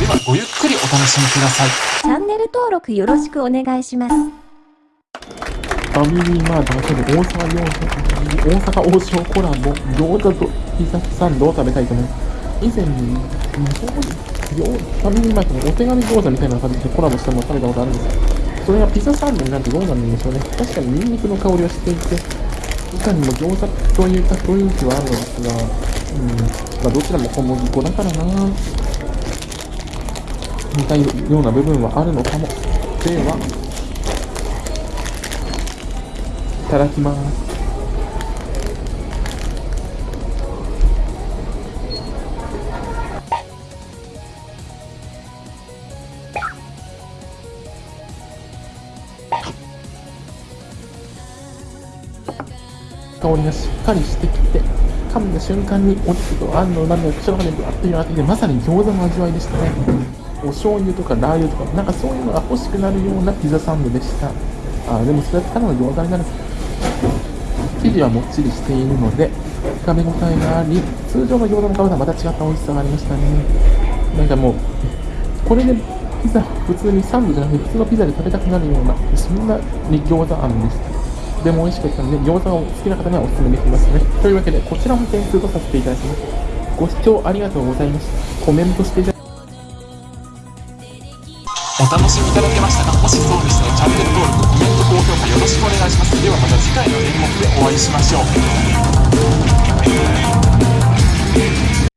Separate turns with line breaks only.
ではごゆっくりお楽しみください
チャンネル登録よろしくお願いします。
ファミリーマートが大阪大阪王将コラボ餃子とピザサンドを食べたいと思います。以前に、ファミリーマートのお手紙餃子みたいな感じでコラボしたのを食べたことあるんですよ。それがピザサンドになるとどうなるんでしょうね。確かにニンニクの香りはしていて、いかにも餃子といった雰囲気はあるのですが、うん、まあどちらも小麦粉だからな似たような部分はあるのかも。では、いただきます。香りがしっかりしてきて、噛んだ瞬間にお肉とあんの旨味が口の中にぶわっと広がってきて、まさに餃子の味わいでしたね。お醤油とかラー油とか、なんかそういうのが欲しくなるようなピザサンドでした。あーでもそれはただの餃子になる。生地はもっちりしているので、食べ応えがあり、通常の餃子の皮とはまた違った美味しさがありましたね。なんかもう、これでピザ、普通にサンドじゃなくて普通のピザで食べたくなるような、そんなに餃子あんでした。とても美味しかったので、餃子を好きな方にはお勧めできますね。というわけで、こちらも点数とさせていただきます。ご視聴ありがとうございました。コメントしていただ
お楽しみいただけましたか？もしそうでしたらチャンネル登録コメント高評価よろしくお願いします。ではまた次回の演目でお会いしましょう。